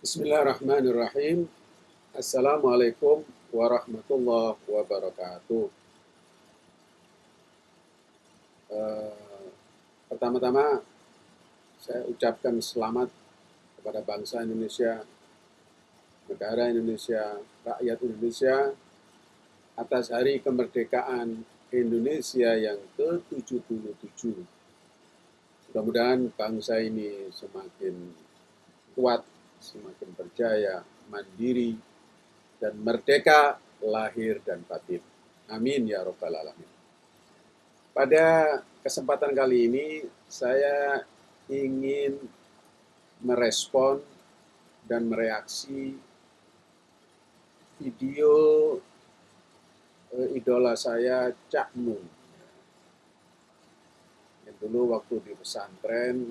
Bismillahirrahmanirrahim. Assalamualaikum warahmatullahi wabarakatuh. Uh, Pertama-tama saya ucapkan selamat kepada bangsa Indonesia, negara Indonesia, rakyat Indonesia atas hari kemerdekaan Indonesia yang ke-77. Mudah-mudahan bangsa ini semakin kuat semakin berjaya, mandiri, dan merdeka lahir dan batin. Amin ya Rabbal Alamin. Pada kesempatan kali ini saya ingin merespon dan mereaksi video eh, idola saya Cak Nun. Yang dulu waktu di pesantren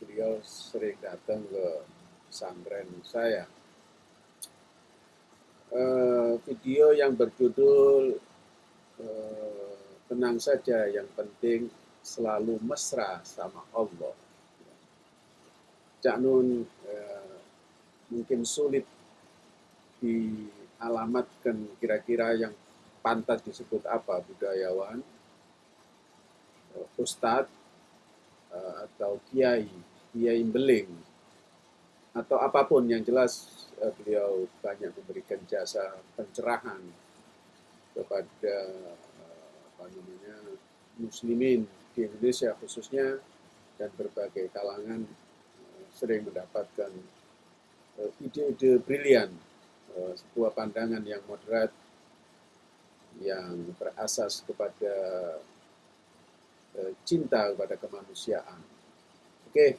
beliau sering datang ke pesantren saya. Uh, video yang berjudul uh, Tenang saja, yang penting selalu mesra sama Allah. Cak Nun uh, mungkin sulit dialamatkan kira-kira yang pantas disebut apa budayawan, ustadz, uh, atau kiai, kiai beling, atau apa pun yang jelas uh, beliau banyak memberikan jasa pencerahan kepada uh, apa namanya muslimin di Indonesia khususnya dan berbagai kalangan sering mendapatkan ide-ide brilian, sebuah pandangan yang moderat yang berasas kepada Eh, cinta kepada kemanusiaan. Oke,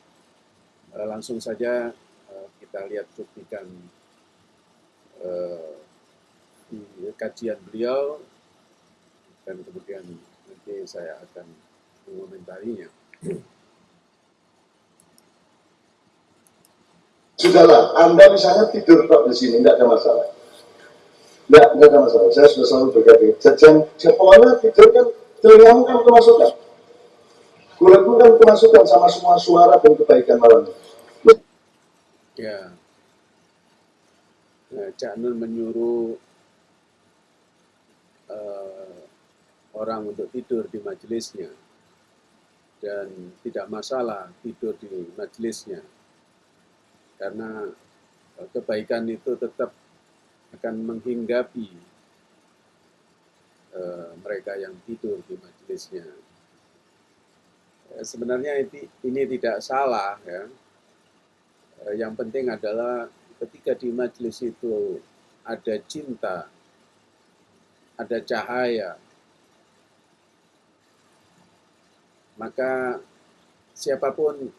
eh, langsung saja eh, kita lihat cuplikan kajian beliau dan kemudian nanti saya akan mengomentarinya. Sudahlah, Anda misalnya tidur kok di sini, tidak ada masalah. Tidak, tidak ada masalah. Saya sudah selalu berkata, jajan, pokoknya tidur kan, telingamu kan kemasukan. Kulitmu kan kemasukan sama semua suara dan kebaikan malam. Ya. Nah, Cak Nun menyuruh uh, orang untuk tidur di majelisnya dan tidak masalah tidur di majelisnya karena uh, kebaikan itu tetap akan menghinggapi uh, mereka yang tidur di majelisnya sebenarnya ini tidak salah ya. Eh, yang penting adalah ketika di majelis itu ada cinta, ada cahaya, maka siapa pun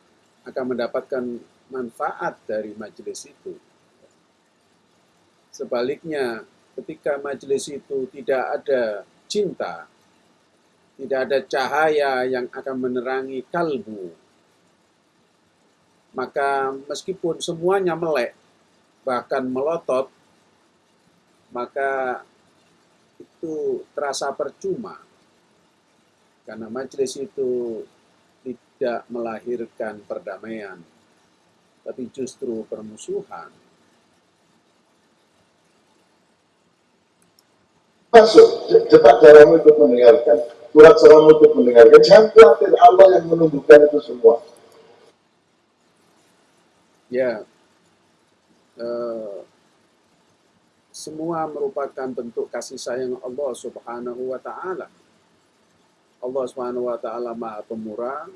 akan mendapatkan manfaat dari majelis itu. Sebaliknya, ketika majelis itu tidak ada cinta, tidak ada cahaya yang akan menerangi kalbu. Maka meskipun semuanya melek, bahkan melotot, maka itu terasa percuma. Karena majelis itu tidak melahirkan perdamaian, tapi justru permusuhan. Masuk, cepat jaramu ikut mendengarkan surat salam untuk mendengarkan. Jangan khawatir Allah yang menumbuhkan itu semua. Ya, uh, semua merupakan bentuk kasih sayang Allah Subhanahu wa Ta'ala. Allah Subhanahu wa Ta'ala Maha Pemurah.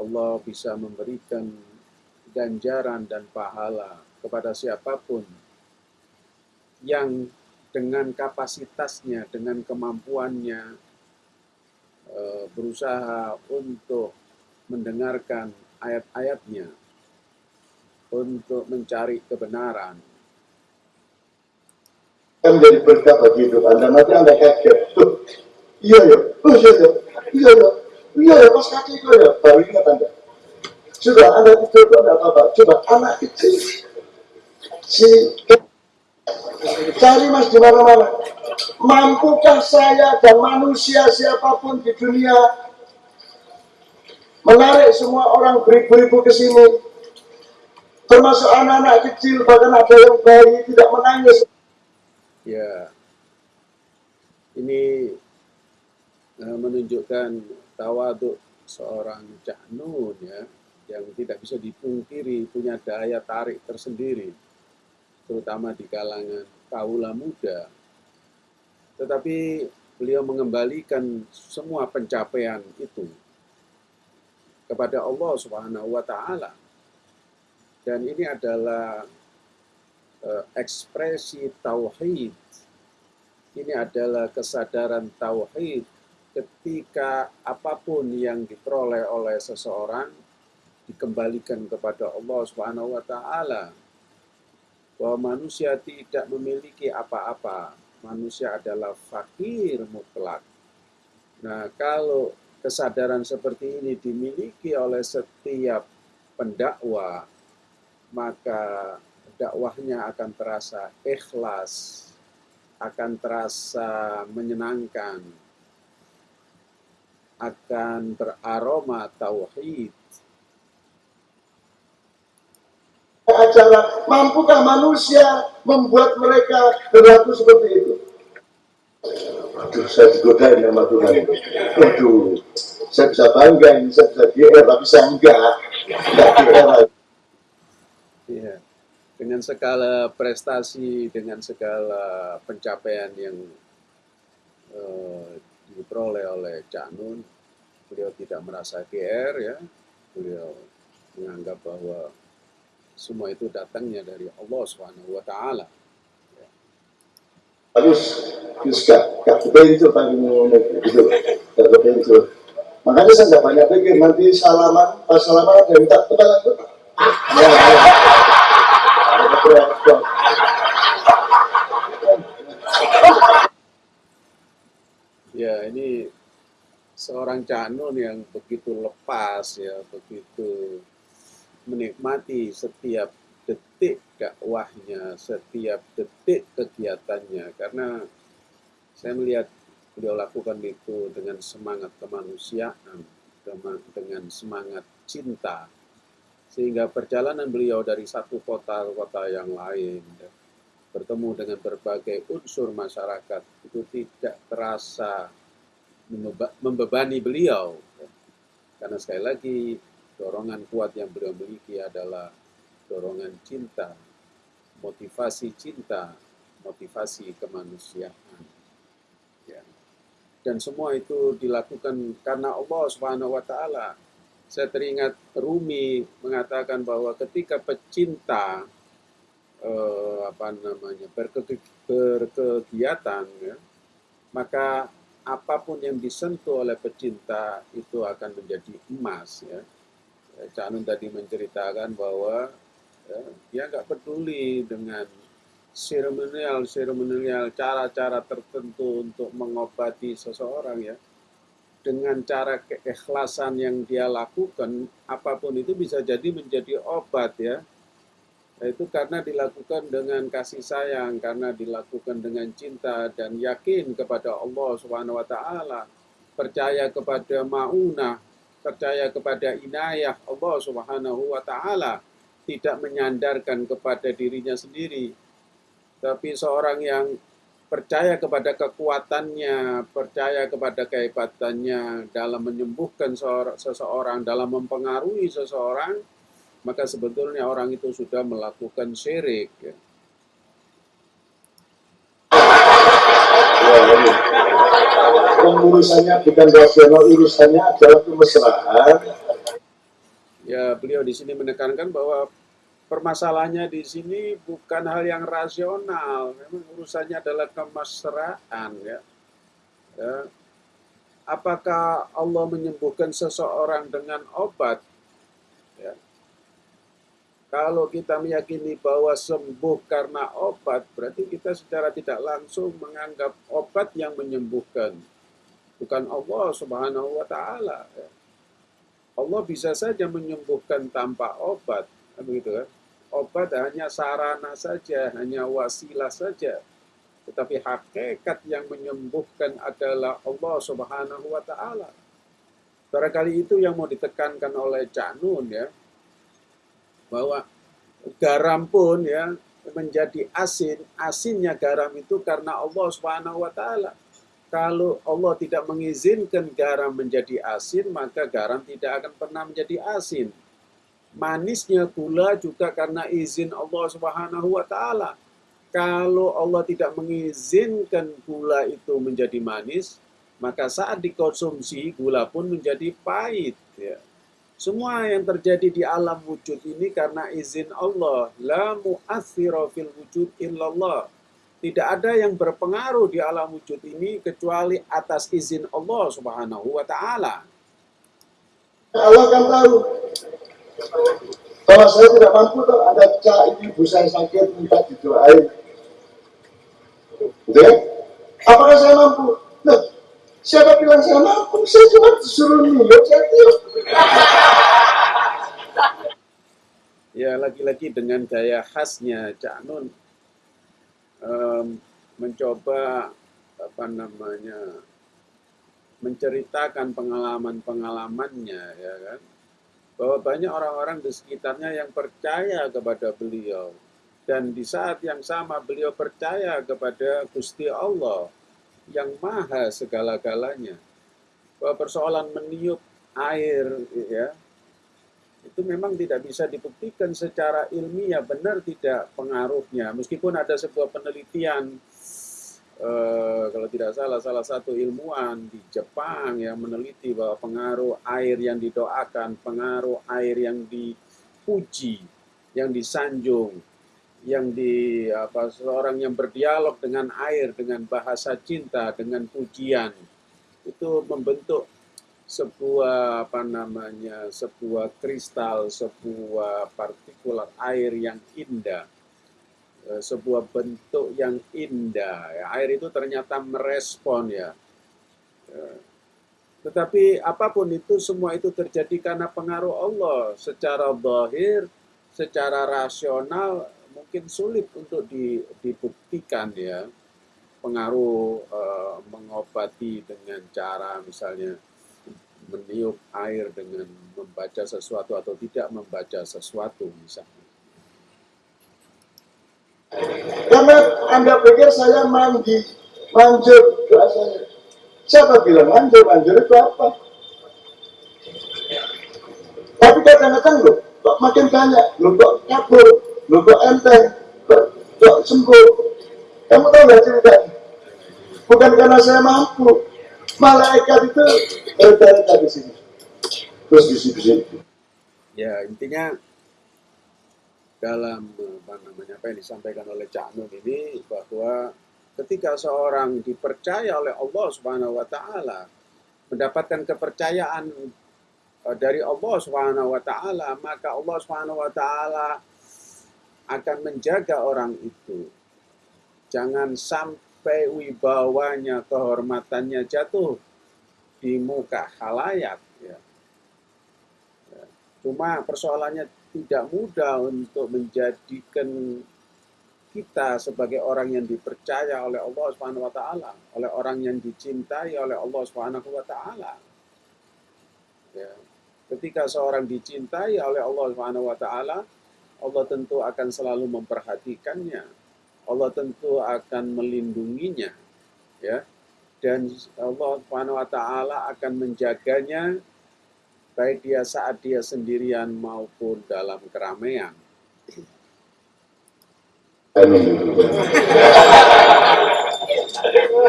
Allah bisa memberikan ganjaran dan pahala kepada siapa pun yang dengan kapasitasnya, dengan kemampuannya, berusaha untuk mendengarkan ayat-ayatnya, untuk mencari kebenaran. Menjadi berkat bagi hidup Anda, nanti Anda kaget. Iya ya, oh iya ya, iya ya, iya ya, pas kaki itu ya, baru ingat Anda. Sudah, Anda tidur itu Anda apa-apa. Coba, anak kecil, si cari mas di mana-mana Mampukah saya dan manusia siapa pun di dunia menarik semua orang beribu-ribu ke sini? Termasuk anak-anak kecil bahkan ada yang bayi tidak menangis. Ya. Ini uh, menunjukkan tawaduk seorang Cak Nun ya yang tidak bisa dipungkiri punya daya tarik tersendiri terutama di kalangan kaula muda tetapi beliau mengembalikan semua pencapaian itu kepada Allah Subhanahu wa taala dan ini adalah uh, ekspresi tauhid. Ini adalah kesadaran tauhid ketika apa pun yang diperoleh oleh seseorang dikembalikan kepada Allah Subhanahu wa taala. Bahwa manusia tidak memiliki apa-apa. Manusia adalah fakir mutlak. Nah, kalau kesadaran seperti ini dimiliki oleh setiap pendakwa, maka dakwahnya akan terasa ikhlas, akan terasa menyenangkan, akan beraroma tauhid. Acara mampukah manusia membuat mereka berlaku seperti itu? Aduh, saya digodain sama Tuhan itu. Aduh, saya bisa bangga ini, saya bisa GR, tapi saya enggak. Enggak GR Ya, dengan segala prestasi, dengan segala pencapaian yang uh, diperoleh oleh Cak Nun, beliau tidak merasa GR ya, beliau menganggap bahwa semua itu datangnya dari Allah Subhanahu wa taala. Harus Yuska, gak kebencu tadi gitu, gak kebencu. Makanya saya nggak banyak pikir nanti salaman, pas salaman ada yang minta kepala itu. Ya, ya. Ya, ini seorang Canun yang begitu lepas ya, begitu menikmati setiap detik dakwahnya, setiap detik kegiatannya karena saya melihat beliau lakukan itu dengan semangat kemanusiaan, dengan semangat cinta sehingga perjalanan beliau dari satu kota ke kota yang lain, bertemu dengan berbagai unsur masyarakat, itu tidak terasa membebani beliau. Karena sekali lagi, dorongan kuat yang beliau miliki adalah dorongan cinta, motivasi cinta, motivasi kemanusiaan. Ya. Dan semua itu dilakukan karena Allah Subhanahu wa taala saya teringat Rumi mengatakan bahwa ketika pecinta eh, apa namanya berke, berkegiatan ya, maka apa pun yang disentuh oleh pecinta itu akan menjadi emas ya. Canun tadi menceritakan bahwa ya, dia nggak peduli dengan seremonial seremonial cara-cara tertentu untuk mengobati seseorang ya dengan cara keikhlasan yang dia lakukan, apa pun itu bisa jadi menjadi obat ya. Itu karena dilakukan dengan kasih sayang, karena dilakukan dengan cinta dan yakin kepada Allah Subhanahu wa taala, percaya kepada maunah, percaya kepada inayah Allah Subhanahu wa taala, tidak menyandarkan kepada dirinya sendiri. Tapi seorang yang percaya kepada kekuatannya, percaya kepada kehebatannya dalam menyembuhkan seseorang, dalam mempengaruhi seseorang, maka sebetulnya orang itu sudah melakukan syirik. Ya. Urusannya bukan rasional, urusannya adalah kemesraan. Ya, beliau di sini menekankan bahwa permasalahannya di sini bukan hal yang rasional, memang urusannya adalah kemesraan ya. ya. Apakah Allah menyembuhkan seseorang dengan obat? Ya. Kalau kita meyakini bahwa sembuh karena obat, berarti kita secara tidak langsung menganggap obat yang menyembuhkan, bukan Allah Subhanahu wa Ta'ala. Ya. Allah bisa saja menyembuhkan tanpa obat, kan begitu kan? obat hanya sarana saja, hanya wasilah saja. Tetapi hakikat yang menyembuhkan adalah Allah Subhanahu wa taala. Barangkali itu yang mau ditekankan oleh Cak Nun ya. Bahwa garam pun ya menjadi asin, asinnya garam itu karena Allah Subhanahu wa taala. Kalau Allah tidak mengizinkan garam menjadi asin, maka garam tidak akan pernah menjadi asin. Manisnya gula juga karena izin Allah Subhanahu wa taala. Kalau Allah tidak mengizinkan gula itu menjadi manis, maka saat dikonsumsi gula pun menjadi pahit ya. Semua yang terjadi di alam wujud ini karena izin Allah. La mu'athira fil wujud illallah. Tidak ada yang berpengaruh di alam wujud ini kecuali atas izin Allah Subhanahu wa taala. Allah kan tahu. Kalau saya tidak mampu, tuh ada cak ibu saya sakit minta didoain. Gitu ya? Apakah saya mampu? Loh, siapa bilang saya mampu? Saya cuma disuruh niup, saya tiup. Ya lagi-lagi dengan gaya khasnya Cak Nun um, mencoba apa namanya menceritakan pengalaman-pengalamannya ya kan? Bahwa banyak orang-orang di sekitarnya yang percaya kepada beliau. Dan di saat yang sama beliau percaya kepada Gusti Allah yang maha segala-galanya. Bahwa persoalan meniup air ya itu memang tidak bisa dibuktikan secara ilmiah benar tidak pengaruhnya. Meskipun ada sebuah penelitian eh, kalau tidak salah salah satu ilmuwan di Jepang yang meneliti bahwa pengaruh air yang didoakan pengaruh air yang dipuji yang disanjung yang di apa seorang yang berdialog dengan air dengan bahasa cinta dengan pujian itu membentuk sebuah apa namanya sebuah kristal sebuah partikulat air yang indah. Eh, sebuah bentuk yang indah ya, air itu ternyata merespon ya. Eh, tetapi apa pun itu semua itu terjadi karena pengaruh Allah. Secara zahir secara rasional mungkin sulit untuk dibuktikan ya. Pengaruh uh, mengobati dengan cara misalnya meniup air dengan membaca sesuatu atau tidak membaca sesuatu misalnya. Karena Anda pikir saya mandi, manjur doa saya. Siapa bilang manjur? Manjur itu apa? Tapi kadang-kadang loh, kok makin banyak, loh kok kabur, loh kok enteng, kok, sembuh. Kamu tahu nggak ceritanya? Bukan karena saya mampu, malaikat itu berada di sini. Terus bisik-bisik ya intinya dalam apa namanya apa yang disampaikan oleh Cak Nun ini bahwa ketika seorang dipercaya oleh Allah Subhanahu wa taala mendapatkan kepercayaan eh, dari Allah Subhanahu wa taala maka Allah Subhanahu wa taala akan menjaga orang itu. Jangan sampai sampai wibawanya, kehormatannya jatuh di muka halayak. Ya. Ya. Cuma persoalannya tidak mudah untuk menjadikan kita sebagai orang yang dipercaya oleh Allah Subhanahu wa taala, oleh orang yang dicintai oleh Allah Subhanahu wa taala. Ya. Ketika seorang dicintai oleh Allah Subhanahu wa taala, Allah tentu akan selalu memperhatikannya, Allah tentu akan melindunginya ya dan Allah Subhanahu wa taala akan menjaganya baik dia saat dia sendirian maupun dalam keramaian.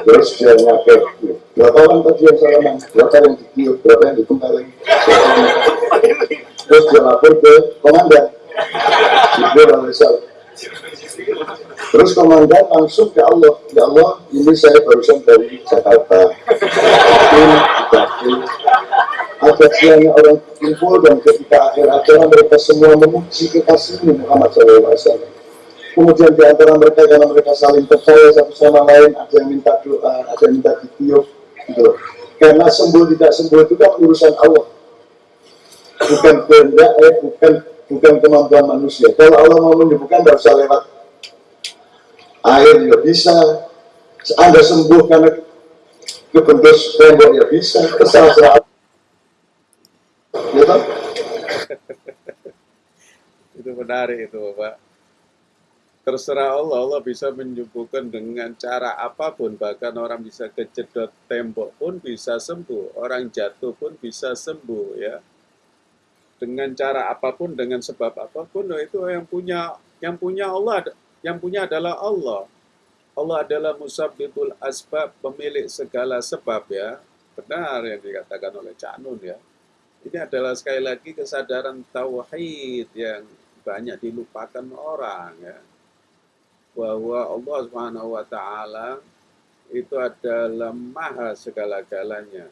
Terus dia berapa orang tadi yang salaman, berapa yang berapa yang. Terus dia lapor ke komandan, Jibril alaihissalam. Terus komandan langsung ke Allah, ya Allah, ini saya barusan dari Jakarta. Ini dikasih. Ada siangnya orang kumpul dan ketika akhir acara mereka semua memuji kekasihnya Muhammad SAW. Kemudian di antara mereka karena mereka saling percaya satu sama lain, ada yang minta doa, ada yang minta ditiup, gitu. Karena sembuh tidak sembuh itu kan urusan Allah, bukan kehendak, eh, bukan bukan kemampuan manusia. Kalau Allah mau menyembuhkan, tidak usah lewat air ya bisa anda sembuh karena kebentus tembok ya bisa terserah ya itu menarik itu Bapak. Terserah Allah, Allah bisa menyembuhkan dengan cara apa pun. Bahkan orang bisa kejedot tembok pun bisa sembuh. Orang jatuh pun bisa sembuh ya. Dengan cara apa pun, dengan sebab apa pun, itu yang punya yang punya Allah, yang punya adalah Allah. Allah adalah musabbibul asbab, pemilik segala sebab ya. Benar yang dikatakan oleh Cak Nun ya. Ini adalah sekali lagi kesadaran tauhid yang banyak dilupakan orang ya. Bahwa Allah Subhanahu wa taala itu adalah maha segala-galanya.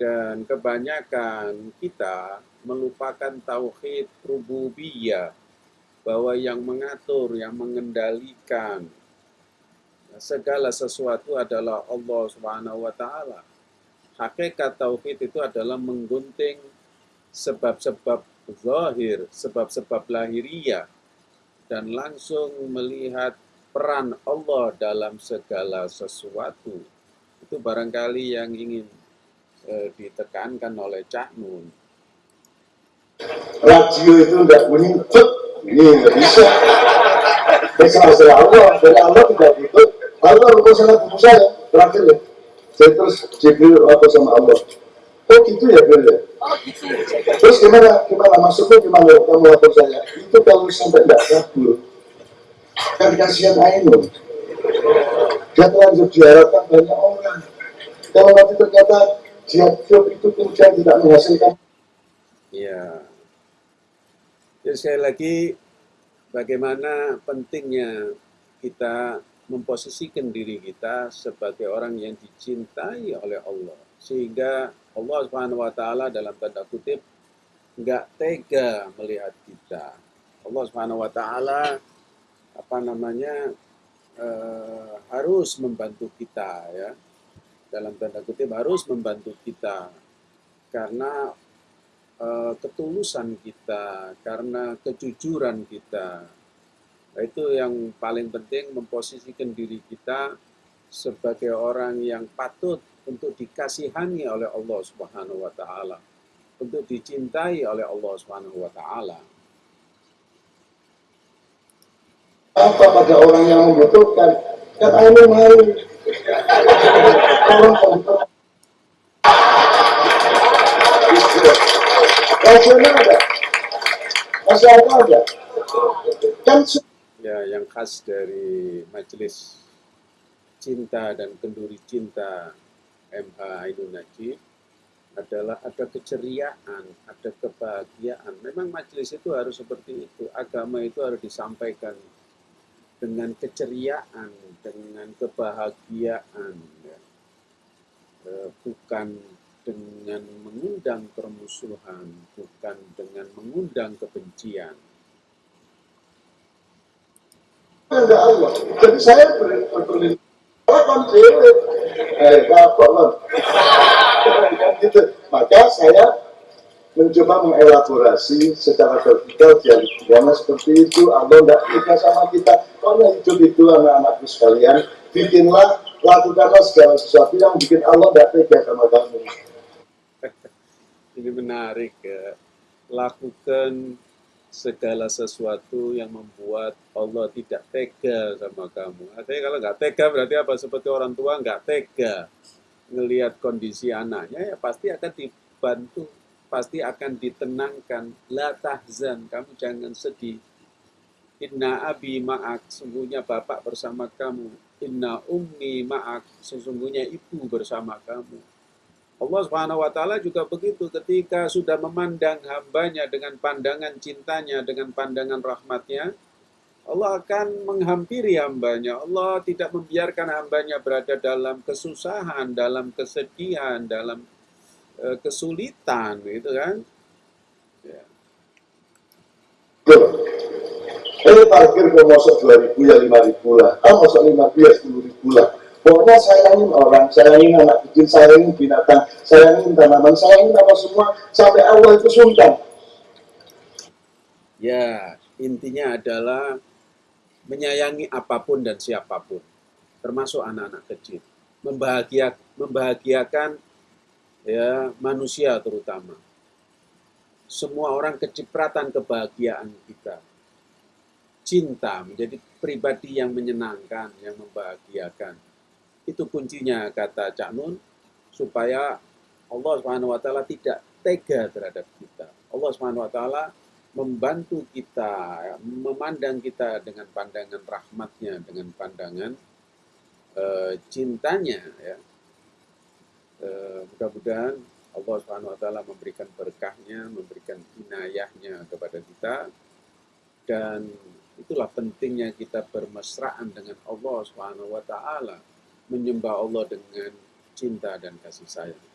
Dan kebanyakan kita melupakan tauhid rububiyah bahwa yang mengatur, yang mengendalikan segala sesuatu adalah Allah Subhanahu wa taala hakikat tauhid itu adalah menggunting sebab-sebab zahir, sebab-sebab lahiriah dan langsung melihat peran Allah dalam segala sesuatu. Itu barangkali yang ingin eh, ditekankan oleh Cak Nun. Radio itu enggak bunyi, ini enggak bisa. Ini Allah, dari Allah tidak gitu. Allah rukun sangat saya, terakhir ya. Saya terus Jibril apa sama Allah oh gitu ya Bil ya? Oh gitu. Terus gimana? Gimana? Maksudnya gimana kamu lapor saya? Itu kalau sampai tidak kabur kan kasihan Ainun dia terlanjur diharapkan banyak orang. Kalau nanti ternyata dia job itu kemudian tidak menghasilkan. Ya jadi sekali lagi bagaimana pentingnya kita memposisikan diri kita sebagai orang yang dicintai oleh Allah sehingga Allah Subhanahu wa taala dalam tanda kutip nggak tega melihat kita. Allah Subhanahu wa taala apa namanya uh, harus membantu kita ya. Dalam tanda kutip harus membantu kita karena ketulusan kita, karena kejujuran kita, itu yang paling penting memposisikan diri kita sebagai orang yang patut untuk dikasihani oleh Allah Subhanahu wa taala, untuk dicintai oleh Allah Subhanahu wa taala. Apa pada orang yang membutuhkan? Kan ayo mari. Ada. Masyarakat ada. Ya yang khas dari majelis cinta dan kenduri cinta MH Ainun Najib adalah ada keceriaan, ada kebahagiaan. Memang majelis itu harus seperti itu. Agama itu harus disampaikan dengan keceriaan, dengan kebahagiaan. Ya. E, bukan dengan mengundang permusuhan, bukan dengan mengundang kebencian ada Allah. Jadi saya berlindung. Eh, gitu. Maka saya mencoba mengelaborasi secara vertikal dialog seperti itu. Allah tidak kita sama kita. Karena hidup itu anak-anakku sekalian, bikinlah, lakukanlah segala sesuatu yang bikin Allah tidak tega sama kamu. Ini menarik ya. Lakukan segala sesuatu yang membuat Allah tidak tega sama kamu. Artinya kalau nggak tega berarti apa? Seperti orang tua nggak tega ngelihat kondisi anaknya ya pasti akan dibantu, pasti akan ditenangkan. La tahzan, kamu jangan sedih. Inna abi ma'ak, sungguhnya bapak bersama kamu. Inna ummi ma'ak, sesungguhnya ibu bersama kamu Allah Subhanahu wa taala juga begitu ketika sudah memandang hambanya dengan pandangan cintanya, dengan pandangan rahmatnya, Allah akan menghampiri hambanya. Allah tidak membiarkan hambanya berada dalam kesusahan, dalam kesedihan, dalam uh, kesulitan, gitu kan? Ya. Eh parkir ke masuk 2000 ya 5000 lah. Ah masuk 5000 ya 10000 lah Pokoknya sayangin orang, sayangin anak kecil, sayangin binatang, sayangin tanaman, sayangin apa semua, sampai Allah itu sungkan. Ya, intinya adalah menyayangi apa pun dan siapa pun, termasuk anak-anak kecil. Membahagia, membahagiakan ya manusia terutama. semua orang kecipratan kebahagiaan kita. Cinta menjadi pribadi yang menyenangkan, yang membahagiakan. Itu kuncinya kata Cak Nun, supaya Allah Subhanahu wa taala tidak tega terhadap kita. Allah Subhanahu wa taala membantu kita, memandang kita dengan pandangan rahmatnya, dengan pandangan uh, cintanya. Ya. Uh, mudah-mudahan Allah Subhanahu Wa Taala memberikan berkahnya, memberikan inayahnya kepada kita, dan itulah pentingnya kita bermesraan dengan Allah Subhanahu Wa Taala, menyembah Allah dengan cinta dan kasih sayang.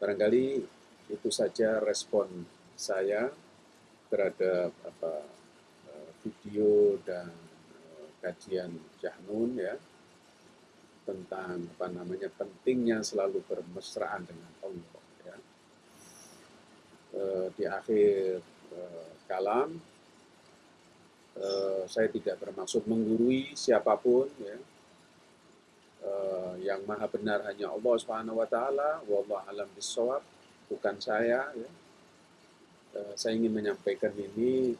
Barangkali itu saja respon saya terhadap apa eh, video dan eh, kajian Jahnun ya tentang apa namanya pentingnya selalu bermesraan dengan Allah ya. E, di akhir kalam saya tidak bermaksud menggurui siapa pun ya. E, yang maha benar hanya Allah Subhanahu wa taala, wallahu alam bisawab, bukan saya ya. Eh, saya ingin menyampaikan ini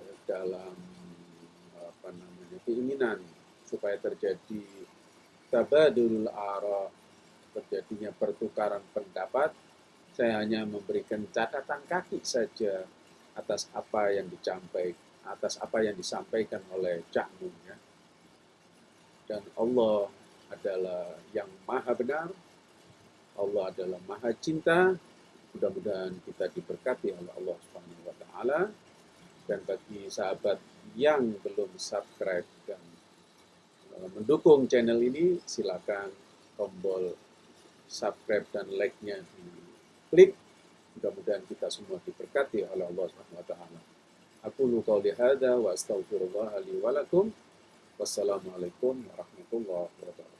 eh, dalam apa namanya keinginan supaya terjadi tabadul ara terjadinya pertukaran pendapat. Saya hanya memberikan catatan kaki saja atas apa yang dicampaikan atas apa yang disampaikan oleh Cak ya. Dan Allah adalah yang maha benar, Allah adalah maha cinta, Mudah-mudahan kita diberkati oleh Allah Subhanahu wa taala dan bagi sahabat yang belum subscribe dan uh, mendukung channel ini silakan tombol subscribe dan like-nya di klik. Mudah-mudahan kita semua diberkati oleh Allah Subhanahu wa taala. Aku qauli hadza wa astaghfirullah wa lakum. Wassalamualaikum warahmatullahi wabarakatuh.